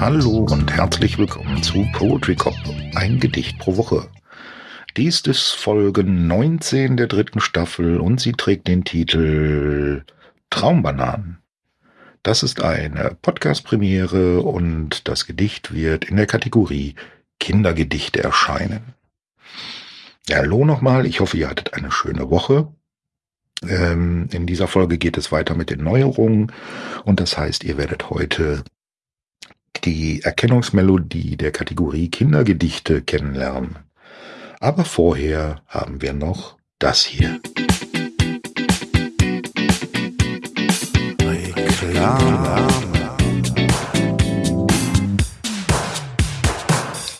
Hallo und herzlich willkommen zu Poetry Cop, ein Gedicht pro Woche. Dies ist Folge 19 der dritten Staffel und sie trägt den Titel Traumbananen. Das ist eine Podcast-Premiere und das Gedicht wird in der Kategorie Kindergedichte erscheinen. Ja, hallo nochmal, ich hoffe, ihr hattet eine schöne Woche. Ähm, in dieser Folge geht es weiter mit den Neuerungen und das heißt, ihr werdet heute die Erkennungsmelodie der Kategorie Kindergedichte kennenlernen. Aber vorher haben wir noch das hier. Reklame.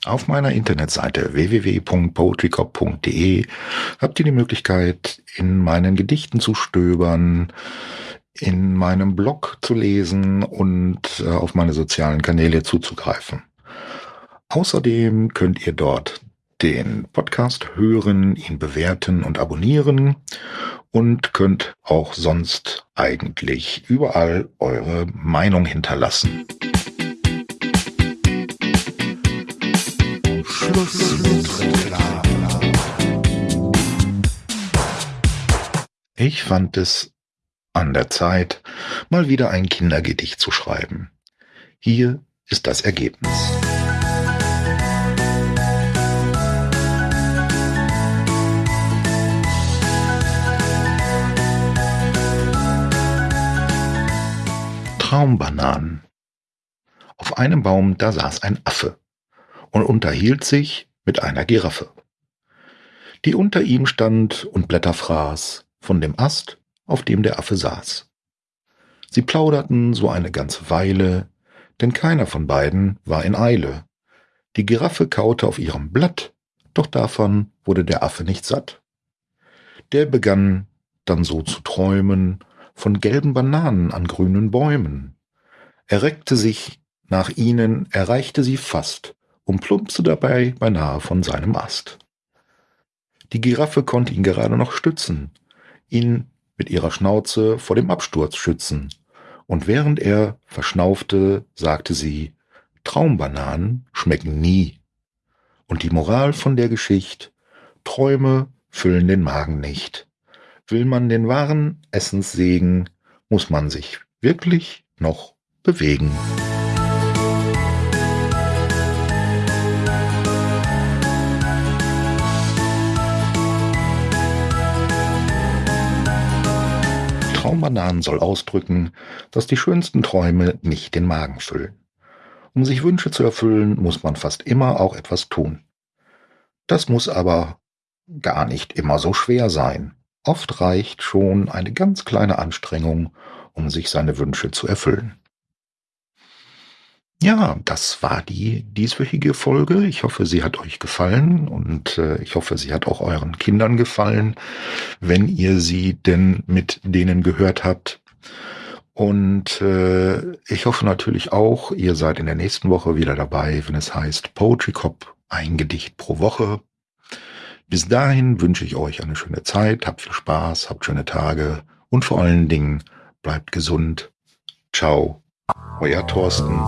Auf meiner Internetseite www.poetrycop.de habt ihr die Möglichkeit, in meinen Gedichten zu stöbern, in meinem Blog zu lesen und äh, auf meine sozialen Kanäle zuzugreifen. Außerdem könnt ihr dort den Podcast hören, ihn bewerten und abonnieren und könnt auch sonst eigentlich überall eure Meinung hinterlassen. Schluss Ich fand es an der Zeit, mal wieder ein Kindergedicht zu schreiben. Hier ist das Ergebnis. Traumbananen. Auf einem Baum, da saß ein Affe und unterhielt sich mit einer Giraffe, die unter ihm stand und Blätter fraß von dem Ast, auf dem der Affe saß. Sie plauderten so eine ganze Weile, denn keiner von beiden war in Eile. Die Giraffe kaute auf ihrem Blatt, doch davon wurde der Affe nicht satt. Der begann dann so zu träumen von gelben Bananen an grünen Bäumen. Er reckte sich nach ihnen, erreichte sie fast und plumpste dabei beinahe von seinem Ast. Die Giraffe konnte ihn gerade noch stützen, ihn mit ihrer Schnauze vor dem Absturz schützen, und während er verschnaufte, sagte sie, Traumbananen schmecken nie. Und die Moral von der Geschichte, Träume füllen den Magen nicht. Will man den wahren Essenssegen, muss man sich wirklich noch bewegen. Traumbananen soll ausdrücken, dass die schönsten Träume nicht den Magen füllen. Um sich Wünsche zu erfüllen, muss man fast immer auch etwas tun. Das muss aber gar nicht immer so schwer sein. Oft reicht schon eine ganz kleine Anstrengung, um sich seine Wünsche zu erfüllen. Ja, das war die dieswöchige Folge. Ich hoffe, sie hat euch gefallen und äh, ich hoffe, sie hat auch euren Kindern gefallen, wenn ihr sie denn mit denen gehört habt. Und äh, ich hoffe natürlich auch, ihr seid in der nächsten Woche wieder dabei, wenn es heißt Poetry Cop, ein Gedicht pro Woche. Bis dahin wünsche ich euch eine schöne Zeit, habt viel Spaß, habt schöne Tage und vor allen Dingen bleibt gesund. Ciao, euer Thorsten.